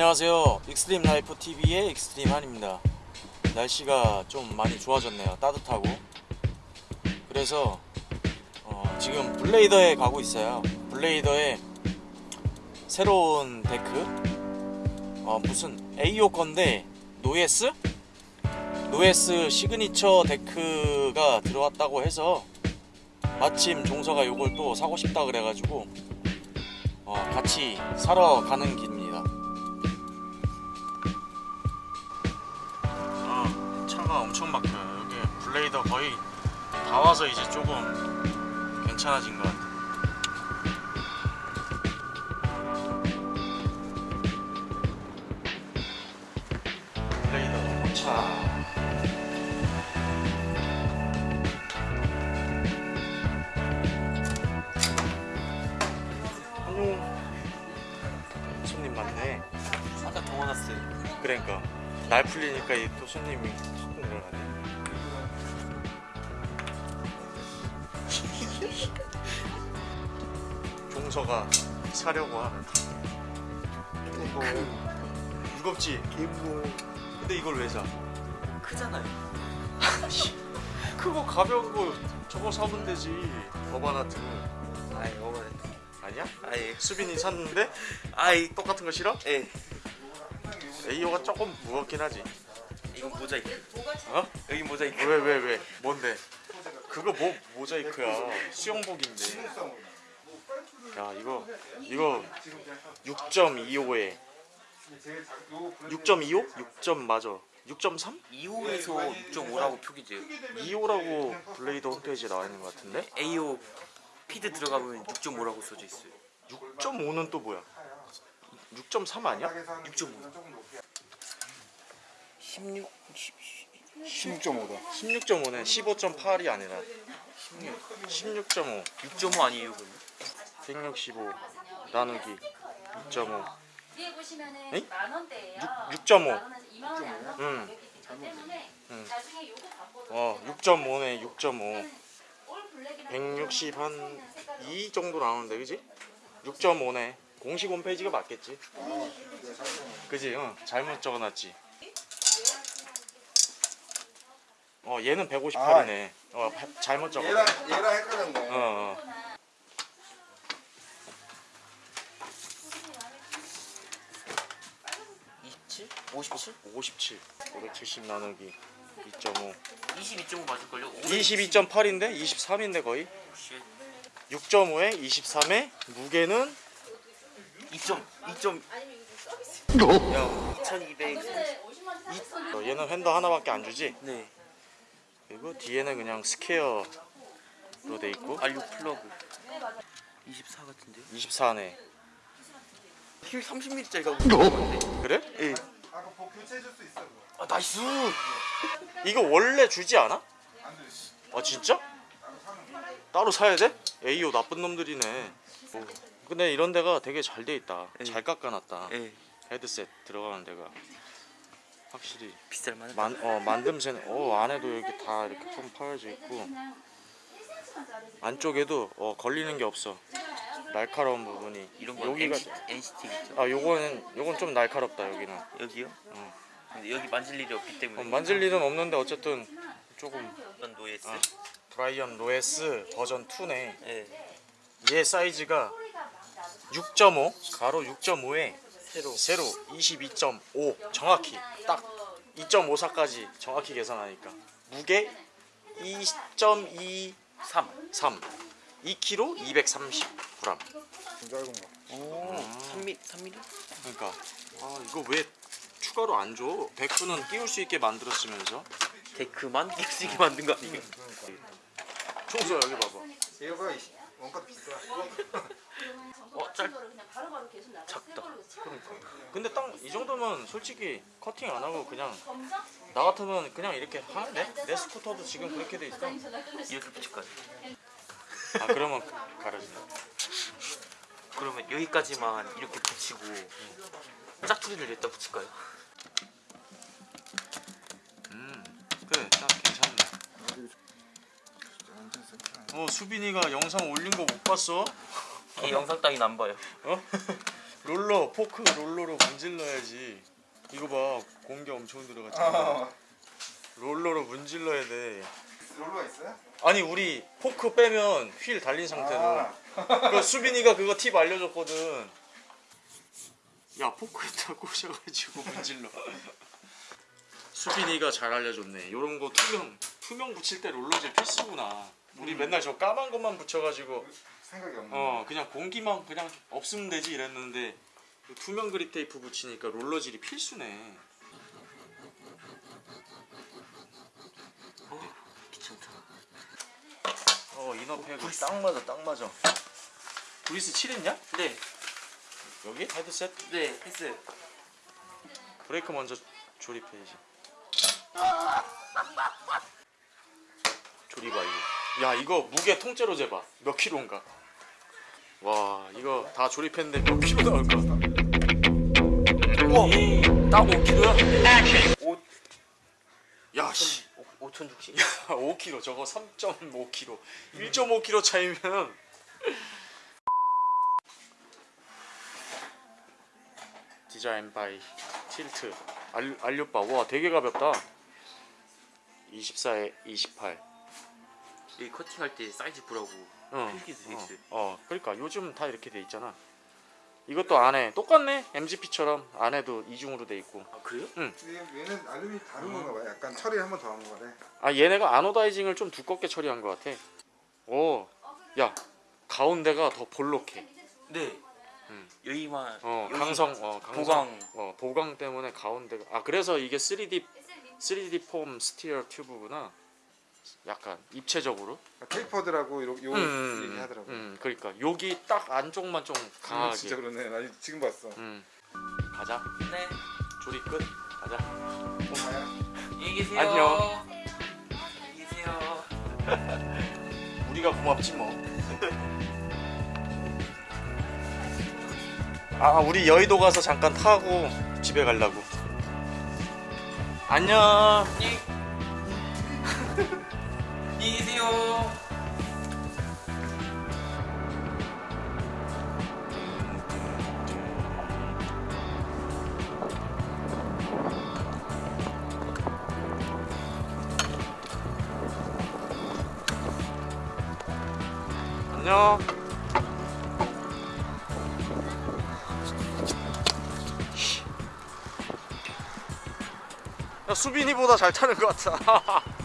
안녕하세요. 익스트림 라이프 TV의 익스트림 한입니다. 날씨가 좀 많이 좋아졌네요. 따뜻하고. 그래서 어, 지금 블레이더에 가고 있어요. 블레이더에 새로운 데크? 어, 무슨 AO 건데 노에스? 노에스 시그니처 데크가 들어왔다고 해서 마침 종서가 요걸 또 사고 싶다 그래가지고 어, 같이 사러 가는 길 엄청 막혀요. 여기 블레이더 거의 다 와서 이제 조금 괜찮아진 것 같아요. 블레이더 차. 안녕 손님 많네. 아까 동원 왔어요. 그러니까. 날 풀리니까 이또 손님이 확 늘어나네 종서가 사려고 하는 이거 무겁지? 기부 근데 이걸 왜 사? 크잖아요. 크고 가벼운 거 저거 사면 되지 버바나트 아이 오버. 아니야? 아이 수빈이 샀는데 아이 똑같은 거 싫어? 예. 에이오가 조금 무겁긴 하지 이건 모자이크. 어? 여기 모자이크. 왜 왜 왜, 뭔데? 그거 뭐 모자이크야 수영복인데 야 이거 이거 6.25에 6.25? 6점 맞아 6.3? 2호에서 6.5라고 표기돼요. 2호라고 블레이더 홈페이지에 나와 있는 것 같은데 AO 피드 들어가면 6.5라고 써져 있어요. 6.5는 또 뭐야 6.3 아니야? 6.5. 16 16.5다. 16.5네 15.8이 아니라 16 16.5 6.5 아니에요, 그럼? 165 나누기 6.5 뒤에 보시면은 에이? 만 원대예요. 6 6.5. 만 원에서 2만 원이 안 나오는 응. 응. 어 6.5네 6.5올 블랙이랑 160 한 2 정도 나오는데 그지? 6.5네 공식 홈페이지가 맞겠지? 그지? 어 잘못 적어놨지 어 얘는 158이네. 어 바- 잘못 적었네. 얘랑 얘랑 헷갈렸네. 어, 어.27? 57? 57 570 나누기 2.5 22.5 맞을걸요? 22.8인데 23인데 거의? 6.5에 23에 무게는? 2점 2점. 야1230 어, 얘는 핸더 하나밖에 안 주지? 네 그리고 뒤에는 그냥 스퀘어로 돼 있고 알류 플러그 24 같은데요? 24네 휠 30mm짜리가 있는데 그래? 예. 아까 복 교체해 줄수 있어 그거. 아 나이스 이거 원래 주지 않아? 안 돼. 아 진짜? 따로 사야 돼? AO 나쁜 놈들이네 어, 근데 이런 데가 되게 잘 돼 있다 예. 잘 깎아놨다 예 헤드셋 들어가는 데가 확실히 비쌀 만한 만, 어, 만듦새는 어 안에도 이렇게 다 이렇게 좀 파여져 있고 안쪽에도 어, 걸리는 게 없어. 날카로운 부분이. 이런 건 여기가 NCT, 있죠? 아 요거는 요건 좀 날카롭다 여기는. 여기요? 어. 근데 여기 만질 일이 없기 때문에 어, 만질 일은 없는데 어쨌든 조금 이건 노예스? 아. 브라이언 노예스 버전 2네. 예. 얘 사이즈가 6.5 가로 6.5에 새로. 세로. 22.5 정확히. 딱 2.54까지 정확히 계산하니까. 무게 2.23 3 2kg 230g 좀 짧은 거. 오. 3mm 3mm? 그러니까. 아 이거 왜 추가로 안 줘? 데크는 끼울 수 있게 만들었으면서. 데크만? 끼우시게 만든 거 아니에요? 총수 여기 봐봐. 얘가 원가 비싸. 어, 짧- 작다. 작다. 근데 딱 이 정도면 솔직히 커팅 안 하고 그냥 나 같으면 그냥 이렇게 하는데 내 스쿠터도 지금 그렇게 돼 있어 이렇게 붙일까요? 아 그러면 가려진다 그러면 여기까지만 이렇게 붙이고 짝퉁이를 냈다 붙일까요? 음 그래 딱 괜찮네. 어 수빈이가 영상 올린 거 못 봤어? 이 영상 따윈 안 봐요. 어? 롤러 포크 롤러로 문질러야지. 이거 봐 공기 엄청 들어갔잖아. 아, 롤러로 문질러야 돼. 롤러가 있어요? 아니 우리 포크 빼면 휠 달린 상태로. 아, 그 수빈이가 그거 팁 알려줬거든. 야 포크에다 꽂아가지고 문질러. 수빈이가 잘 알려줬네. 요런 거 투명 투명 붙일 때 롤러질 필수구나. 우리 맨날 저 까만 것만 붙여가지고 생각이 없네. 어 그냥 공기만 그냥 없으면 되지 이랬는데 투명 그립 테이프 붙이니까 롤러질이 필수네 어, 귀찮다. 어 이너팩 딱 맞아 딱 맞아 구리스 칠했냐? 네, 여기? 헤드셋? 네, 했어요. 브레이크 먼저 조립해야지 조립 완료 야 이거 무게 통째로 재봐 몇 킬로인가 와 이거 다 조립했는데 몇 킬로 나올까 우와 딱 5kg야? 5, 야씨. 5천 죽씩. 5kg 저거 3.5kg 1.5kg 차이면. 디자인 바이 틸트. 알, 알료바 와 되게 가볍다. 24에 28 여기 커팅할 때 사이즈 보라고 어, 필기도 돼 어, 있어요. 어 그러니까 요즘 다 이렇게 돼 있잖아 이것도 안에 똑같네 MGP처럼 안에도 이중으로 돼 있고 아, 그래요? 근데 얘는 알루미늄 다른 건가 봐요. 약간 처리 한번 더 한 거네. 아 얘네가 아노다이징을 좀 두껍게 처리한 것 같아 오야 가운데가 더 볼록해 네. 음. 여기만 어 여기 강성 어 강성 보강. 어 보강 때문에 가운데가 아 그래서 이게 3D 3D 폼 스티어 튜브구나 약간 입체적으로 테이퍼드라고 요, 요 음, 얘기하더라고. 요음 그러니까 여기 딱 안쪽만 좀 아, 강하게 진짜 그러네. 나 지금 봤어. 음 가자 네. 조립 끝 가자 고마야. 안녕히 계세요. 안녕. 안녕히 계세요. 우리가 고맙지 뭐. 아 우리 여의도 가서 잠깐 타고 집에 가려고. 안녕. 안녕히 안녕히 계세요. 안녕. 야 수빈이보다 잘 타는 것 같아.